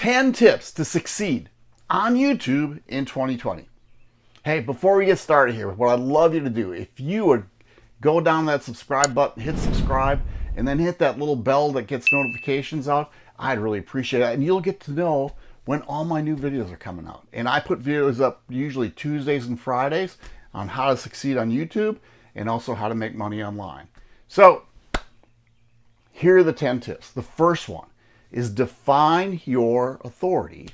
10 tips to succeed on YouTube in 2020. Hey, before we get started here, what I'd love you to do, if you would go down that subscribe button, hit subscribe, and then hit that little bell that gets notifications out, I'd really appreciate that. And you'll get to know when all my new videos are coming out. And I put videos up usually Tuesdays and Fridays on how to succeed on YouTube and also how to make money online. So here are the 10 tips. The first one is define your authority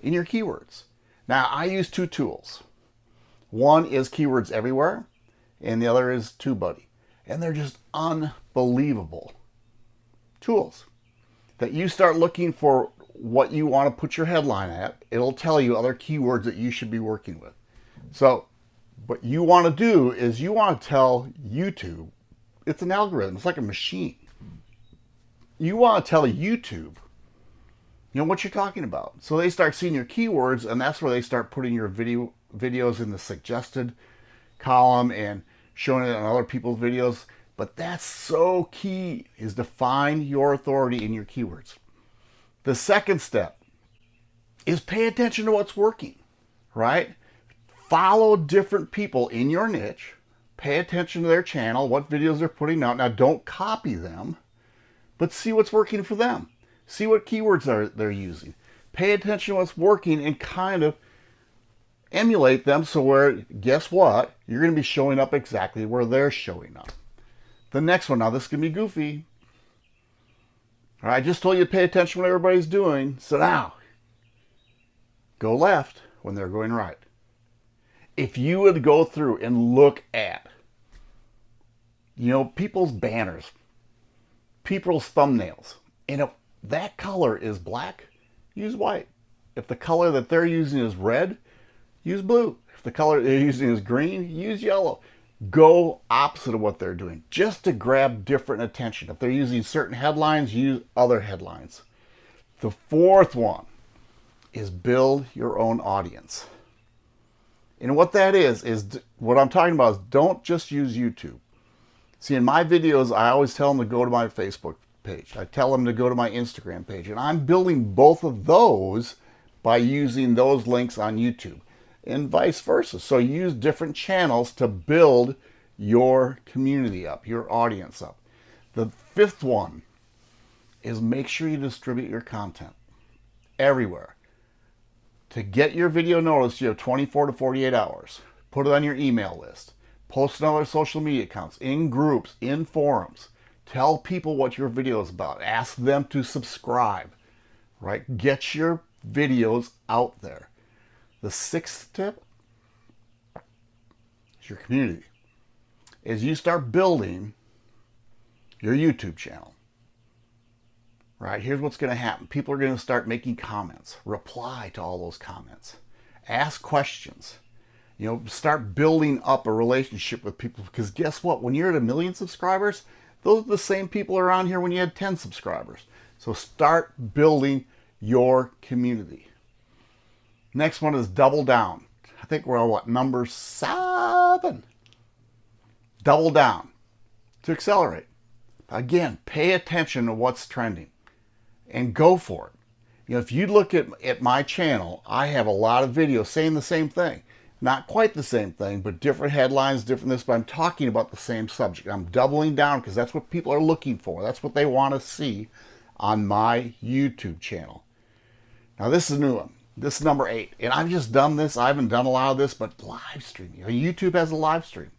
in your keywords. Now I use two tools. One is Keywords Everywhere and the other is TubeBuddy. And they're just unbelievable tools that you start looking for what you want to put your headline at. It'll tell you other keywords that you should be working with. So what you want to do is you want to tell YouTube, it's an algorithm, it's like a machine. You want to tell YouTube, you know, what you're talking about. So they start seeing your keywords and that's where they start putting your video videos in the suggested column and showing it on other people's videos. But that's so key is to find your authority in your keywords. The second step is pay attention to what's working, right? Follow different people in your niche. Pay attention to their channel, what videos they're putting out. Now, don't copy them, but see what's working for them. See what keywords are they're using. Pay attention to what's working and kind of emulate them so where, guess what? You're going to be showing up exactly where they're showing up. The next one, now this can be goofy. All right, I just told you to pay attention to what everybody's doing. So now, go left when they're going right. If you would go through and look at, you know, people's banners, people's thumbnails, and if that color is black, use white. If the color that they're using is red, use blue. If the color they're using is green, use yellow. Go opposite of what they're doing just to grab different attention. If they're using certain headlines, use other headlines. The fourth one is build your own audience. And what that is, is what I'm talking about is don't just use YouTube. See, in my videos, I always tell them to go to my Facebook page. I tell them to go to my Instagram page. And I'm building both of those by using those links on YouTube and vice versa. So use different channels to build your community up, your audience up. The fifth one is make sure you distribute your content everywhere. To get your video noticed, you have 24 to 48 hours. Put it on your email list. Post on other social media accounts, in groups, in forums. Tell people what your video is about. Ask them to subscribe, right? Get your videos out there. The sixth tip is your community. As you start building your YouTube channel, right? Here's what's going to happen. People are going to start making comments. Reply to all those comments. Ask questions. You know, start building up a relationship with people because guess what? When you're at a million subscribers, those are the same people around here when you had 10 subscribers. So start building your community. Next one is double down. I think we're on what, number seven? Double down to accelerate. Again, pay attention to what's trending and go for it. You know, if you look at, at my channel, I have a lot of videos saying the same thing. Not quite the same thing, but different headlines, different this, but I'm talking about the same subject. I'm doubling down because that's what people are looking for. That's what they want to see on my YouTube channel. Now this is a new one. This is number eight. And I've just done this. I haven't done a lot of this, but live streaming. YouTube has a live stream.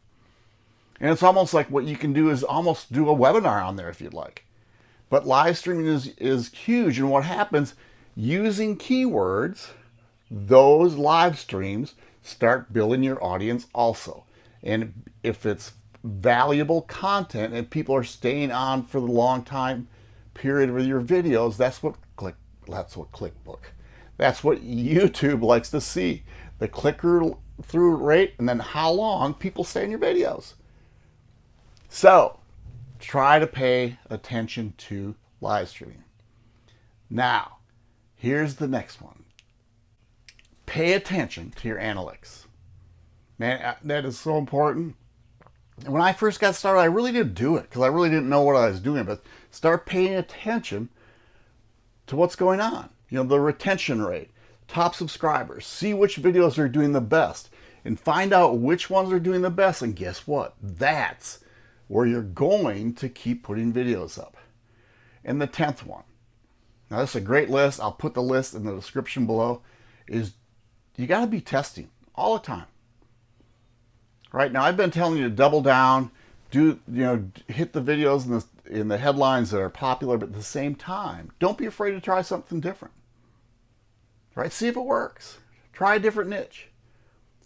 And it's almost like what you can do is almost do a webinar on there if you'd like. But live streaming is, is huge. And what happens, using keywords, those live streams start building your audience also. And if it's valuable content and people are staying on for the long time period with your videos, that's what click that's what ClickBook that's what YouTube likes to see. The clicker through rate and then how long people stay in your videos. So try to pay attention to live streaming. Now, here's the next one. Pay attention to your analytics. Man, uh, that is so important. When I first got started, I really didn't do it because I really didn't know what I was doing, but start paying attention to what's going on. you know, the retention rate, top subscribers, see which videos are doing the best, and find out which ones are doing the best. And guess what? That's where you're going to keep putting videos up. And the 10th one. Now, this is a great list. I'll put the list in the description below. Is you got to be testing all the time. Right now, I've been telling you to double down, do you know, hit the videos in the in the headlines that are popular, but at the same time, don't be afraid to try something different. Right? See if it works. Try a different niche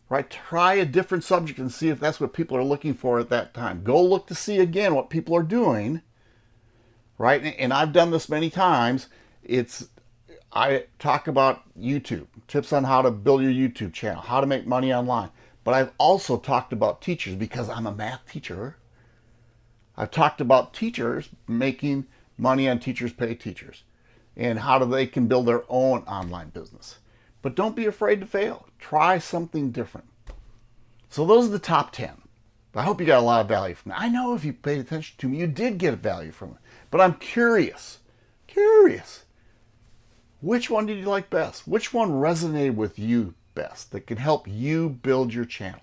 right? Try a different subject and see if that's what people are looking for at that time. Go look to see again what people are doing, right? And I've done this many times. It's I talk about YouTube, tips on how to build your YouTube channel, how to make money online. But I've also talked about teachers because I'm a math teacher. I've talked about teachers making money on teachers pay teachers and how do they can build their own online business. But don't be afraid to fail. Try something different. So those are the top 10. I hope you got a lot of value from it. I know if you paid attention to me, you did get value from it. But I'm curious, curious. Which one did you like best? Which one resonated with you best that can help you build your channel?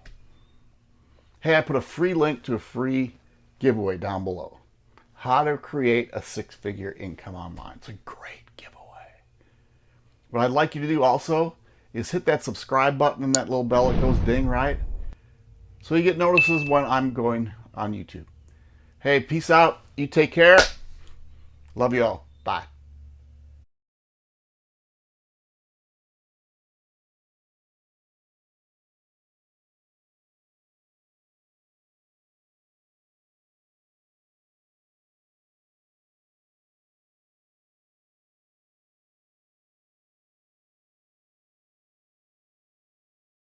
Hey, I put a free link to a free giveaway down below. How to create a six-figure income online. It's a great giveaway. what I'd like you to do also is hit that subscribe button and that little bell that goes ding, right? So you get notices when I'm going on YouTube. Hey, peace out. You take care. Love you all.